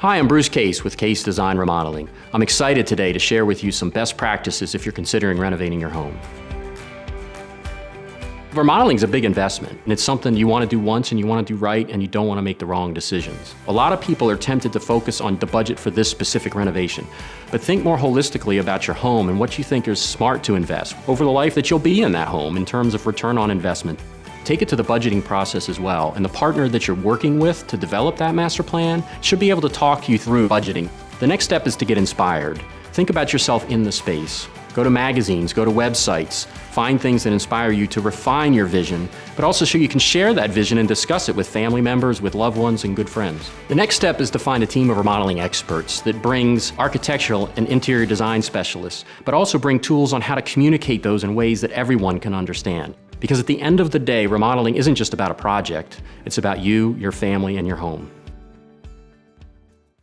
Hi, I'm Bruce Case with Case Design Remodeling. I'm excited today to share with you some best practices if you're considering renovating your home. Remodeling is a big investment, and it's something you want to do once and you want to do right, and you don't want to make the wrong decisions. A lot of people are tempted to focus on the budget for this specific renovation, but think more holistically about your home and what you think is smart to invest over the life that you'll be in that home in terms of return on investment. Take it to the budgeting process as well, and the partner that you're working with to develop that master plan should be able to talk you through budgeting. The next step is to get inspired. Think about yourself in the space. Go to magazines, go to websites, find things that inspire you to refine your vision, but also so you can share that vision and discuss it with family members, with loved ones, and good friends. The next step is to find a team of remodeling experts that brings architectural and interior design specialists, but also bring tools on how to communicate those in ways that everyone can understand. Because at the end of the day, remodeling isn't just about a project, it's about you, your family, and your home.